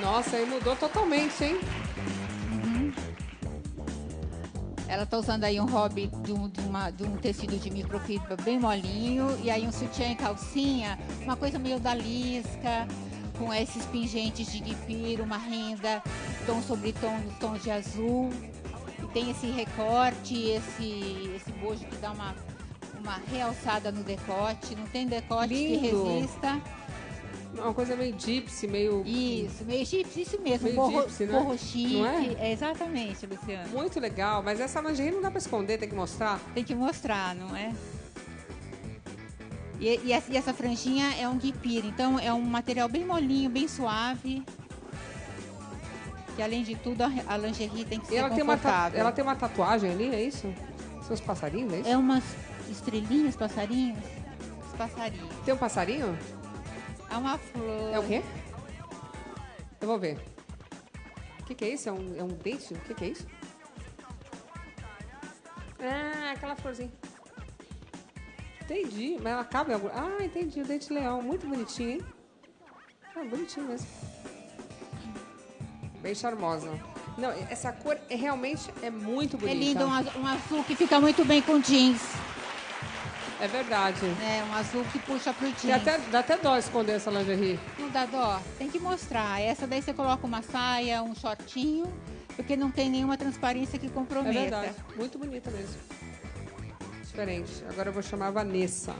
Nossa, aí mudou totalmente, hein? Ela tá usando aí um hobby de um, de uma- de um tecido de microfibra bem molinho. E aí um sutiã e calcinha, uma coisa meio da lisca, com esses pingentes de guipira, uma renda, tom sobre tom, tons de azul. E tem esse recorte, esse, esse bojo que dá uma, uma realçada no decote. Não tem decote Lindo. que resista. Uma coisa meio gypsy, meio. Isso, meio egípcio, isso mesmo. Meio Borro, gypsy, né? borro chique. Não é? exatamente, Luciano. Muito legal, mas essa lingerie não dá pra esconder, tem que mostrar. Tem que mostrar, não é? E, e essa, e essa franjinha é um guipira, então é um material bem molinho, bem suave. Que além de tudo, a, lingerie tem que E ser ela tem, uma confortável. ela tem uma tatuagem ali, é isso? São os passarinhos, é isso? É umas estrelinhas, passarinhos? Os passarinhos. Tem um passarinho? É uma flor. É o quê? Eu vou ver. O que, que é isso? É um, é um dente? O que, que é isso? Ah, aquela florzinha. Entendi, mas ela cabe em algum... Ah, entendi, o dente leão. Muito bonitinho, hein? Ah, bonitinho mesmo. Bem charmosa. Não, essa cor é, realmente é muito É bonita. lindo, um, az- um azul que fica muito bem com jeans. É verdade. né? um azul que puxa pro jeans. E até, dá até dó esconder essa lingerie. Não dá dó? Tem que mostrar. Essa daí você coloca uma saia, um shortinho, porque não tem nenhuma transparência que É comprometa. verdade. Muito bonita mesmo. Diferente. Agora eu vou chamar a Vanessa.